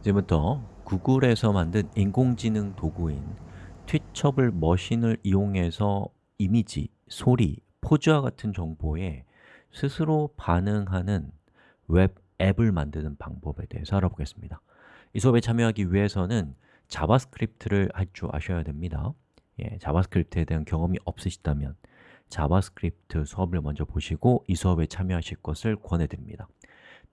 이제부터 구글에서 만든 인공지능 도구인 티처블 머신을 이용해서 이미지, 소리, 포즈와 같은 정보에 스스로 반응하는 웹 앱을 만드는 방법에 대해서 알아보겠습니다. 이 수업에 참여하기 위해서는 자바스크립트를 할 줄 아셔야 됩니다. 예, 자바스크립트에 대한 경험이 없으시다면 자바스크립트 수업을 먼저 보시고 이 수업에 참여하실 것을 권해드립니다.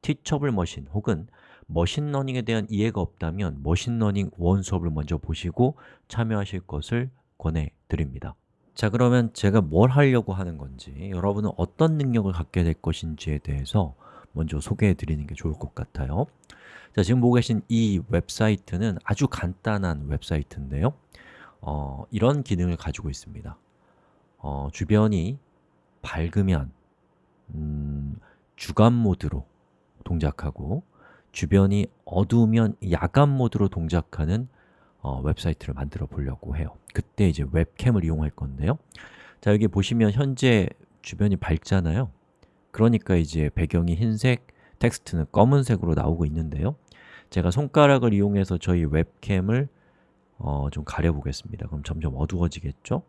티처블 머신 혹은 머신러닝에 대한 이해가 없다면 머신러닝 one 수업을 먼저 보시고 참여하실 것을 권해드립니다. 자 그러면 제가 뭘 하려고 하는 건지 여러분은 어떤 능력을 갖게 될 것인지에 대해서 먼저 소개해 드리는 게 좋을 것 같아요. 자 지금 보고 계신 이 웹사이트는 아주 간단한 웹사이트인데요. 어, 이런 기능을 가지고 있습니다. 어, 주변이 밝으면 음, 주간 모드로 동작하고 주변이 어두우면 야간 모드로 동작하는 어, 웹사이트를 만들어 보려고 해요. 그때 이제 웹캠을 이용할 건데요. 자 여기 보시면 현재 주변이 밝잖아요. 그러니까 이제 배경이 흰색, 텍스트는 검은색으로 나오고 있는데요. 제가 손가락을 이용해서 저희 웹캠을 어, 좀 가려보겠습니다. 그럼 점점 어두워지겠죠?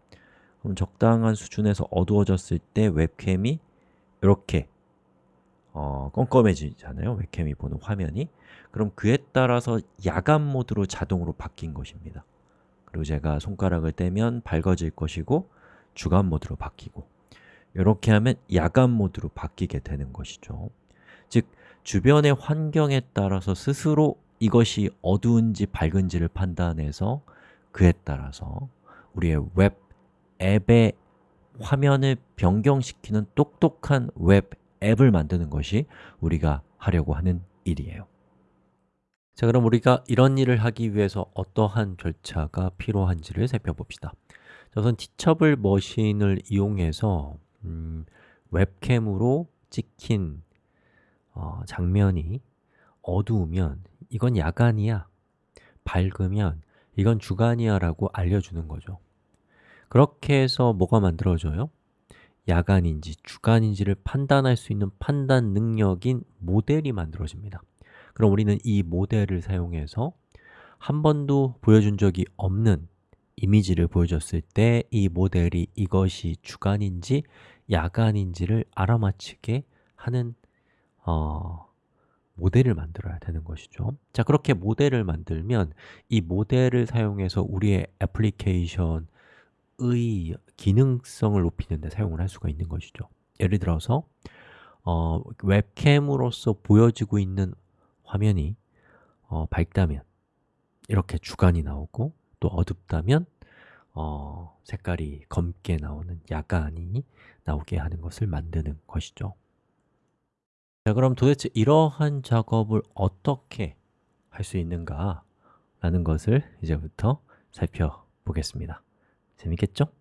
그럼 적당한 수준에서 어두워졌을 때 웹캠이 이렇게 어, 껌껌해지잖아요. 웹캠이 보는 화면이. 그럼 그에 따라서 야간 모드로 자동으로 바뀐 것입니다. 그리고 제가 손가락을 떼면 밝아질 것이고 주간 모드로 바뀌고. 이렇게 하면 야간 모드로 바뀌게 되는 것이죠. 즉, 주변의 환경에 따라서 스스로 이것이 어두운지 밝은지를 판단해서 그에 따라서 우리의 웹 앱의 화면을 변경시키는 똑똑한 웹 앱을 만드는 것이 우리가 하려고 하는 일이에요. 자 그럼 우리가 이런 일을 하기 위해서 어떠한 절차가 필요한지를 살펴봅시다. 자, 우선 Teachable Machine을 이용해서 음, 웹캠으로 찍힌 어, 장면이 어두우면 이건 야간이야 밝으면 이건 주간이야 라고 알려주는 거죠. 그렇게 해서 뭐가 만들어져요? 야간인지 주간인지를 판단할 수 있는 판단 능력인 모델이 만들어집니다. 그럼 우리는 이 모델을 사용해서 한 번도 보여준 적이 없는 이미지를 보여줬을 때 이 모델이 이것이 주간인지 야간인지를 알아맞히게 하는 어, 모델을 만들어야 되는 것이죠. 자, 그렇게 모델을 만들면 이 모델을 사용해서 우리의 애플리케이션 의 기능성을 높이는 데 사용을 할 수가 있는 것이죠. 예를 들어서 어, 웹캠으로서 보여지고 있는 화면이 어, 밝다면 이렇게 주간이 나오고 또 어둡다면 어, 색깔이 검게 나오는 야간이 나오게 하는 것을 만드는 것이죠. 자 그럼 도대체 이러한 작업을 어떻게 할 수 있는가 라는 것을 이제부터 살펴보겠습니다. 재밌겠죠?